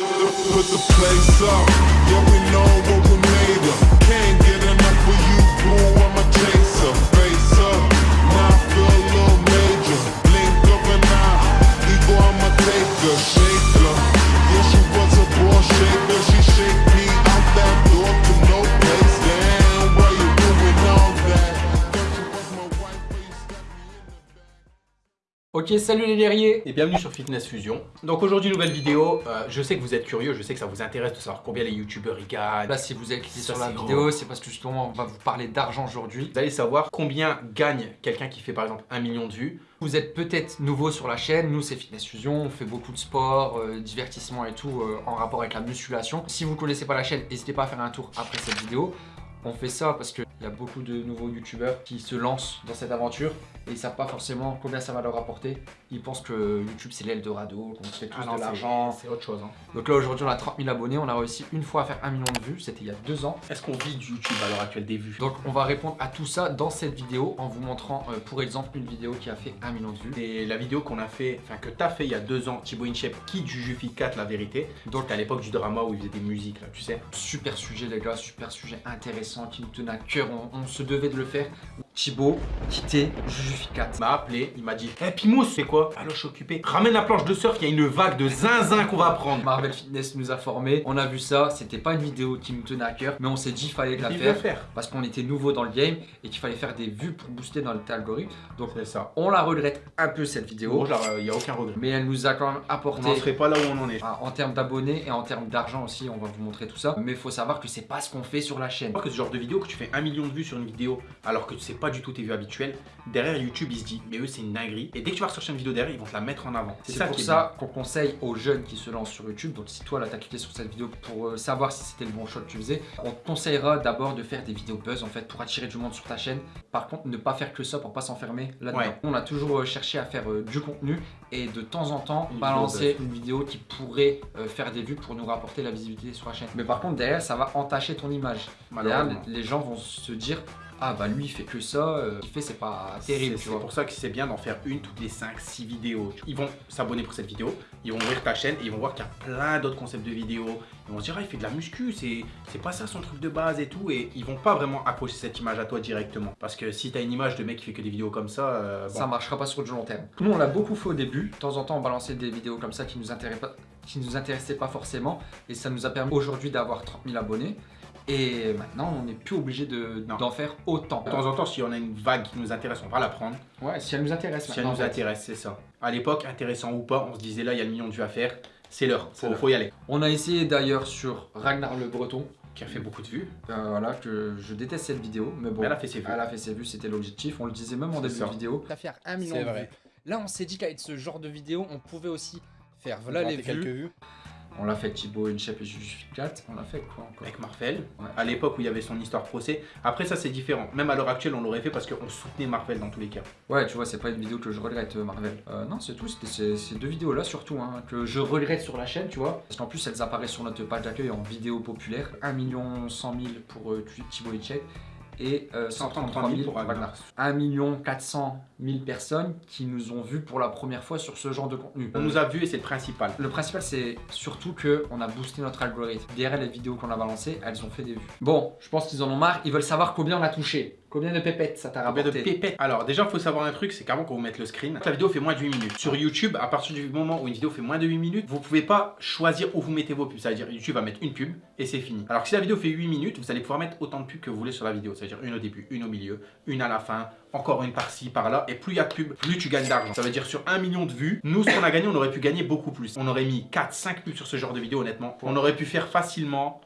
Put the place up. Yeah, we know Ok, salut les guerriers et bienvenue sur Fitness Fusion. Donc aujourd'hui, nouvelle vidéo. Euh, je sais que vous êtes curieux, je sais que ça vous intéresse de savoir combien les youtubeurs y gagnent. Là, si vous avez cliqué sur la vidéo, c'est parce que justement, on va vous parler d'argent aujourd'hui. Vous allez savoir combien gagne quelqu'un qui fait par exemple un million de vues. Vous êtes peut-être nouveau sur la chaîne, nous c'est Fitness Fusion, on fait beaucoup de sport, euh, divertissement et tout euh, en rapport avec la musculation. Si vous ne connaissez pas la chaîne, n'hésitez pas à faire un tour après cette vidéo. On fait ça parce qu'il y a beaucoup de nouveaux youtubeurs qui se lancent dans cette aventure et ils savent pas forcément combien ça va leur apporter. Ils pensent que YouTube c'est l'Eldorado, qu'on se fait tous Ah non, de l'argent. c'est autre chose. hein. Donc là aujourd'hui on a 30 000 abonnés, on a réussi une fois à faire un million de vues, c'était il y a deux ans. Est-ce qu'on vit du YouTube à l'heure actuelle des vues? Donc on va répondre à tout ça dans cette vidéo en vous montrant euh, pour exemple une vidéo qui a fait un million de vues. Et la vidéo qu'on a fait, enfin que t'as fait il y a deux ans, Thibaut Inchep qui Jujufi 4 la vérité. Donc à l'époque du drama où il faisait des musiques là, tu sais. Super sujet les gars, super sujet intéressant qui nous tenait à cœur, on, se devait de le faire. Thibaut, quitter Jujuficat. Il m'a appelé, il m'a dit Eh Pimous, c'est quoi? Alors je suis occupé. Ramène la planche de surf, il y a une vague de zinzin qu'on va prendre. Marvel Fitness nous a formés, on a vu ça, c'était pas une vidéo qui nous tenait à cœur, mais on s'est dit qu'il fallait la faire faire? parce qu'on était nouveau dans le game et qu'il fallait faire des vues pour booster dans notre algorithme. Donc ça. on la regrette un peu cette vidéo, il n'y a aucun regret. mais elle nous a quand même On apporté n'en serait pas là où on en est. Ah, en termes d'abonnés et en termes d'argent aussi, on va vous montrer tout ça. Mais il faut savoir que c'est pas ce qu'on fait sur la chaîne. Je crois que ce genre de vidéo, que tu fais un million de vues sur une vidéo alors que tu sais pas du tout tes vues habituelles, derrière YouTube il se dit mais eux c'est une dinguerie et dès que tu vas rechercher une vidéo derrière ils vont te la mettre en avant. C'est ça pour qui est ça qu'on conseille aux jeunes qui se lancent sur YouTube. Donc si toi là t'as cliqué sur cette vidéo pour euh, savoir si c'était le bon choix que tu faisais, on te conseillera d'abord de faire des vidéos buzz en fait pour attirer du monde sur ta chaîne. Par contre ne pas faire que ça pour pas s'enfermer là-dedans. Ouais. On a toujours euh, cherché à faire euh, du contenu et de temps en temps Une balancer une vidéo qui pourrait euh, faire des vues pour nous rapporter la visibilité sur la chaîne. Mais par contre derrière ça va entacher ton image. Derrière, les gens vont se dire ah bah lui il fait que ça, euh, ce qu'il fait c'est pas terrible C'est pour ça que c'est bien d'en faire une toutes les 5-6 vidéos. Ils vont s'abonner pour cette vidéo, ils vont ouvrir ta chaîne et ils vont voir qu'il y a plein d'autres concepts de vidéos. Ils vont se dire, ah, il fait de la muscu, c'est c'est pas ça son truc de base et tout. Et ils vont pas vraiment accrocher cette image à toi directement. Parce que si t'as une image de mec qui fait que des vidéos comme ça, euh, bon, Ça marchera pas sur du long terme. Nous on l'a beaucoup fait au début, de temps en temps on balançait des vidéos comme ça qui nous intéressaient pas, qui nous intéressaient pas forcément et ça nous a permis aujourd'hui d'avoir 30 000 abonnés. Et maintenant, on n'est plus obligé de- d'en faire autant. de temps en temps, si on a une vague qui nous intéresse, on va la prendre. Ouais, si elle nous intéresse Si elle nous en fait. intéresse, c'est ça. À l'époque, intéressant ou pas, on se disait là, il y a le million de vues à faire. C'est l'heure, faut, faut y aller. On a essayé d'ailleurs sur Ragnar le Breton, Qui a fait beaucoup de vues, euh, voilà, que je déteste cette vidéo, mais bon, mais elle a fait ses vues. elle a fait ses vues, c'était l'objectif, on le disait même en début ça. de vidéo. à faire un million C'est de vrai. vues. Là, on s'est dit qu'avec ce genre de vidéo, on pouvait aussi faire voilà les quelques vues. On l'a fait Thibaut, Inchep et Justificat, on l'a fait quoi encore? Avec Marvel, Ouais. à l'époque où il y avait son histoire procès. Après, ça c'est différent. Même à l'heure actuelle, on l'aurait fait parce qu'on soutenait Marvel dans tous les cas. Ouais, tu vois, c'est pas une vidéo que je regrette, euh, Marvel. Euh, non, c'est tout, c'était ces, deux vidéos-là surtout, hein, que je regrette sur la chaîne, tu vois. Parce qu'en plus, elles apparaissent sur notre page d'accueil en vidéo populaire. 1 100 000 pour euh, Thibaut Hitchek et euh, 133 000 pour Ragnar. 1 400 000 personnes qui nous ont vus pour la première fois sur ce genre de contenu. On nous a vus et c'est le principal. Le principal, c'est surtout que on a boosté notre algorithme. Derrière les vidéos qu'on a balancées, elles ont fait des vues. Bon, je pense qu'ils en ont marre. Ils veulent savoir combien on a touché. Combien de pépettes ça t'a Combien de rapporté pépettes Alors, déjà, il faut savoir un truc c'est qu'avant qu'on vous mette le screen, la vidéo fait moins de 8 minutes. Sur YouTube, à partir du moment où une vidéo fait moins de 8 minutes, vous pouvez pas choisir où vous mettez vos pubs. C'est-à-dire, YouTube va mettre une pub et c'est fini. Alors que si la vidéo fait 8 minutes, vous allez pouvoir mettre autant de pubs que vous voulez sur la vidéo. C'est-à-dire une au début, une au milieu, une à la fin, encore une par-ci, par-là. Et plus il y a de pubs, plus tu gagnes d'argent. Ça veut dire sur 1 million de vues, nous, ce qu'on a gagné, on aurait pu gagner beaucoup plus. On aurait mis 4, 5 pubs sur ce genre de vidéo, honnêtement. On aurait pu faire facilement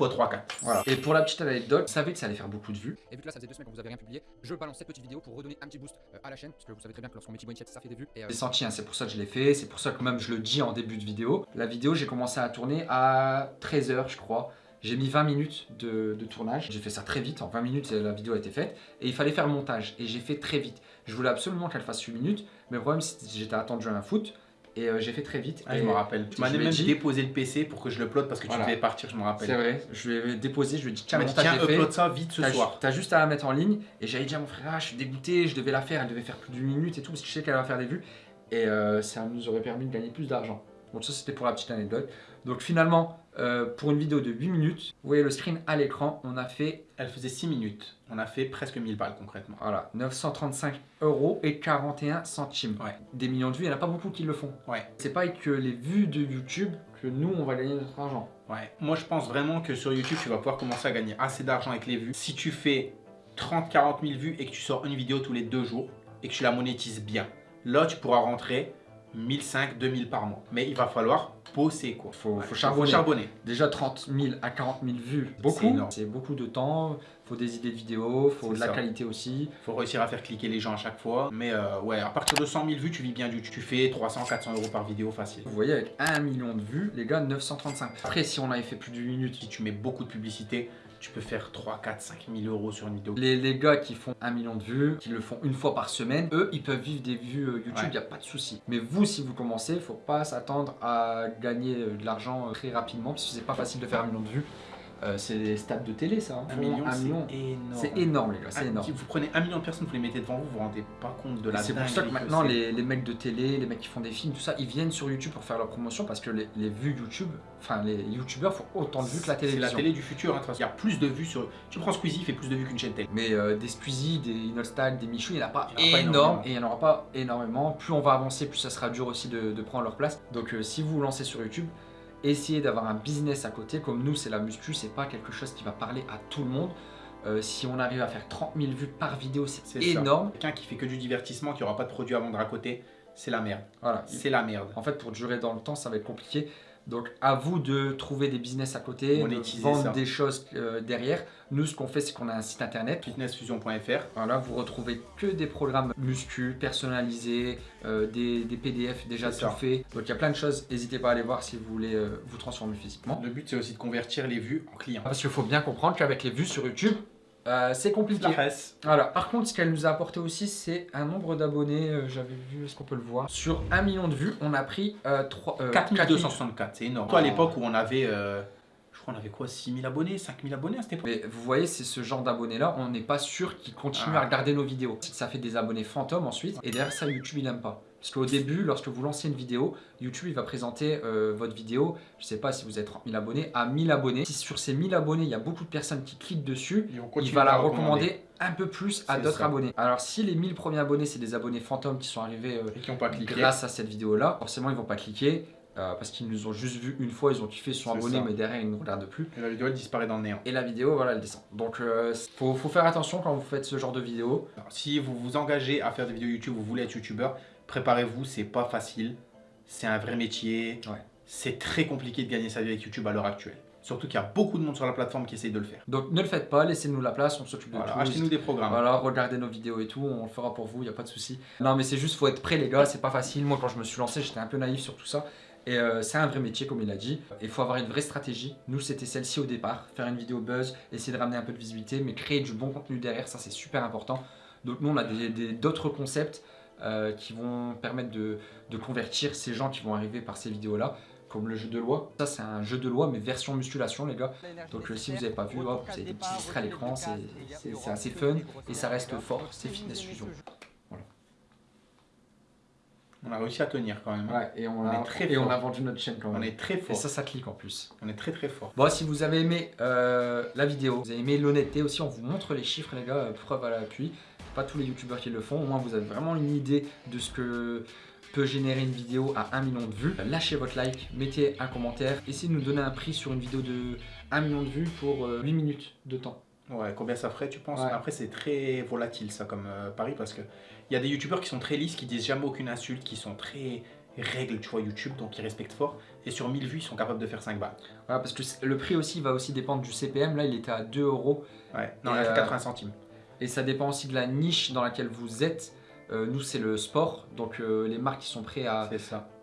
x 3, 4. Voilà. Et pour la petite anecdote, vous savez que ça allait faire beaucoup de vues. Et vu que là, ça faisait deux semaines que vous avez rien publié, je balance cette petite vidéo pour redonner un petit boost euh, à la chaîne. Parce que vous savez très bien que lorsqu'on met Inchep, ça fait des vues. Et, euh, J'ai senti, hein, c'est pour ça que je l'ai fait, c'est pour ça que même je le dis en début de vidéo. La vidéo, j'ai commencé à tourner à 13h, je crois. J'ai mis 20 minutes de, de tournage. J'ai fait ça très vite. En 20 minutes, la vidéo a été faite. Et il fallait faire le montage. Et j'ai fait très vite. Je voulais absolument qu'elle fasse 8 minutes. Mais le problème, c'est que j'étais attendu à un foot. Et euh, j'ai fait très vite. Ah, et je me rappelle. Tu m'as même dit- déposé le PC pour que je le plotte parce que Voilà. tu devais partir, je me rappelle. C'est vrai. Je lui ai déposé. Je lui ai dit tiens, montage tiens, upload ça vite ce soir. T'as juste à la mettre en ligne. Et j'avais dit à mon frère, ah, je suis dégoûté, je devais la faire, elle devait faire plus d'une minute et tout, parce que je sais qu'elle va faire des vues. Et euh, ça nous aurait permis de gagner plus d'argent. Bon, ça c'était pour la petite anecdote. Donc finalement, euh, pour une vidéo de 8 minutes, vous voyez le screen à l'écran, on a fait Elle faisait 6 minutes. On a fait presque 1000 balles concrètement. voilà, 935 euros et 41 centimes. Ouais. Des millions de vues, il n'y en a pas beaucoup qui le font. Ouais. C'est pas avec les vues de YouTube que nous, on va gagner notre argent. Ouais. Moi, je pense vraiment que sur YouTube, tu vas pouvoir commencer à gagner assez d'argent avec les vues. Si tu fais 30-40 000 vues et que tu sors une vidéo tous les deux jours et que tu la monétises bien, là, tu pourras rentrer 1500, 2000 par mois. Mais il va falloir bosser, quoi. Faut, Ouais, faut charbonner. charbonner. Déjà 30 000 à 40 000 vues, C'est beaucoup. C'est beaucoup de temps, faut des idées de vidéos, faut C'est de la ça. qualité aussi. faut réussir à faire cliquer les gens à chaque fois. Mais euh, ouais, à partir de 100 000 vues, tu vis bien du Tu fais 300, 400 euros par vidéo facile. Vous voyez, avec 1 million de vues, les gars, 935. Après, si on avait fait plus de 8 minutes, Si tu mets beaucoup de publicité, tu peux faire 3, 4, 5 000 euros sur une vidéo. les, les gars qui font 1 million de vues, qui le font une fois par semaine, eux, ils peuvent vivre des vues euh, YouTube, il Ouais. n'y a pas de souci. Mais vous, si vous commencez, faut pas s'attendre à gagner euh, de l'argent euh, très rapidement, parce que c'est pas facile de faire 1 million de vues. Euh, c'est des stats de télé, ça. hein. Un million, c'est énorme. C'est énorme, les gars, c'est Ah, énorme. Si vous prenez un million de personnes, vous les mettez devant vous, vous vous rendez pas compte de la C'est pour ça que maintenant c'est. les, les mecs de télé, les mecs qui font des films, tout ça, ils viennent sur YouTube pour faire leur promotion parce que les, les vues YouTube, enfin les YouTubeurs font autant de vues que la C'est télévision. la télé du futur. hein. Il y a plus de vues sur. Tu prends Squeezie, il fait plus de vues qu'une chaîne télé. Mais euh, des Squeezie, des Inolstag, des Michou, il n'y en a pas en énorme et il n'y en aura pas énormément. Plus on va avancer, plus ça sera dur aussi de, de prendre leur place. Donc euh, si vous vous lancez sur YouTube, essayez d'avoir un business à côté. Comme nous, c'est la muscu, c'est pas quelque chose qui va parler à tout le monde. Euh, si on arrive à faire 30 000 vues par vidéo, c'est énorme. Quelqu'un qui fait que du divertissement, qui aura pas de produit à vendre à côté, c'est la merde. Voilà, C'est la merde. En fait, pour durer dans le temps, ça va être compliqué. Donc, à vous de trouver des business à côté, de vendre ça. des choses euh, derrière. Nous, ce qu'on fait, c'est qu'on a un site internet. Fitnessfusion.fr. Voilà, vous retrouvez que des programmes muscu, personnalisés, euh, des, des PDF déjà tout ça. faits. Donc, il y a plein de choses. N'hésitez pas à aller voir si vous voulez euh, vous transformer physiquement. Le but, c'est aussi de convertir les vues en clients. Parce qu'il faut bien comprendre qu'avec les vues sur YouTube, euh, c'est compliqué. Voilà. Par contre, ce qu'elle nous a apporté aussi, c'est un nombre d'abonnés. euh, J'avais vu, est-ce qu'on peut le voir? Sur 1 million de vues, on a pris euh, 3, euh, 4264, c'est énorme. Toi, à l'époque où on avait. euh, je crois qu'on avait quoi 6000 abonnés 5000 abonnés à cette époque? Mais vous voyez, c'est ce genre d'abonnés-là, on n'est pas sûr qu'ils continuent Ah. à regarder nos vidéos. Ça fait des abonnés fantômes ensuite, et derrière ça, YouTube il n'aime pas. Parce qu'au début, lorsque vous lancez une vidéo, YouTube il va présenter euh, votre vidéo, je sais pas si vous êtes 30 000 abonnés, à 1000 abonnés. Si sur ces 1000 abonnés, il y a beaucoup de personnes qui cliquent dessus, il va la recommander. recommander un peu plus à d'autres abonnés. Alors si les 1000 premiers abonnés, c'est des abonnés fantômes qui sont arrivés euh, Et qui n'ont pas cliqué. grâce à cette vidéo-là, forcément ils vont pas cliquer. euh, parce qu'ils nous ont juste vu une fois, ils ont kiffé, ils sont abonnés, ça. mais derrière ils ne regardent plus Et la vidéo, elle disparaît dans le néant. et la vidéo voilà elle descend donc euh, faut, faut faire attention quand vous faites ce genre de vidéo Alors, si vous vous engagez à faire des vidéos YouTube, vous voulez être youtubeur, préparez-vous, c'est pas facile. C'est un vrai métier. Ouais. C'est très compliqué de gagner sa vie avec YouTube à l'heure actuelle. Surtout qu'il y a beaucoup de monde sur la plateforme qui essaye de le faire. donc ne le faites pas laissez-nous la place on s'occupe de Voilà, tout achetez-nous des programmes. voilà regardez nos vidéos et tout on le fera pour vous il y a pas de souci non mais c'est juste faut être prêt les gars c'est pas facile moi quand je me suis lancé j'étais un peu naïf sur tout ça et euh, c'est un vrai métier comme il a dit il faut avoir une vraie stratégie nous c'était celle-ci au départ faire une vidéo buzz essayer de ramener un peu de visibilité mais créer du bon contenu derrière ça c'est super important donc nous on a d'autres concepts euh, qui vont permettre de, de convertir ces gens qui vont arriver par ces vidéos là comme le jeu de loi. Ça, c'est un jeu de loi, mais version musculation, les gars. Donc, euh, si vous n'avez pas vu, hop, vous avez des petits extraits à l'écran, c'est- assez fun et ça reste fort. C'est Fitness Fusion. On a réussi à tenir quand même. hein. Ouais, et on, On a, est très et on fort. a vendu notre chaîne quand On même. est très Et fort. ça, ça clique en plus. On est très très fort. Bon, si vous avez aimé euh, la vidéo, vous avez aimé l'honnêteté aussi, on vous montre les chiffres, les gars, preuve à l'appui. Pas tous les youtubeurs qui le font, au moins vous avez vraiment une idée de ce que peut générer une vidéo à 1 million de vues. Lâchez votre like, mettez un commentaire, essayez de nous donner un prix sur une vidéo de 1 million de vues pour euh, 8 minutes de temps. Ouais, combien ça ferait, tu penses? Ouais. Après, c'est très volatile ça comme euh, pari parce que il y a des youtubeurs qui sont très lisses, qui disent jamais aucune insulte, qui sont très règles, tu vois, YouTube, donc ils respectent fort. Et sur 1000 vues, ils sont capables de faire 5 balles. Voilà, parce que le prix aussi va aussi dépendre du CPM. Là, il était à 2 euros. Ouais, non, il a fait euh, 80 centimes. Et ça dépend aussi de la niche dans laquelle vous êtes. Euh, nous, c'est le sport. Donc, euh, les marques qui sont prêtes à,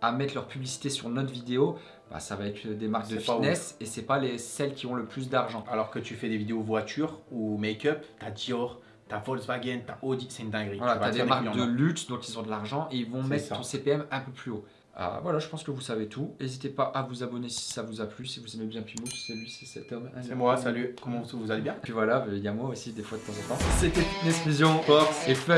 à mettre leur publicité sur notre vidéo, bah, ça va être des marques de fitness et c'est pas les, celles qui ont le plus d'argent. Alors que tu fais des vidéos voitures ou make-up, t'as Dior, t'as Volkswagen, t'as Audi, c'est une dinguerie. Voilà, Tu t'as des marques de luxe, donc ils ont de l'argent et ils vont mettre ça. ton CPM un peu plus haut. Ah, voilà, je pense que vous savez tout. N'hésitez pas à vous abonner si ça vous a plu, si vous aimez bien Pimous, c'est lui, c'est cet homme. C'est moi, salut, comment vous, vous allez bien? Puis voilà, il y a moi aussi des fois de temps en temps. C'était Fitness Fusion Force et fun.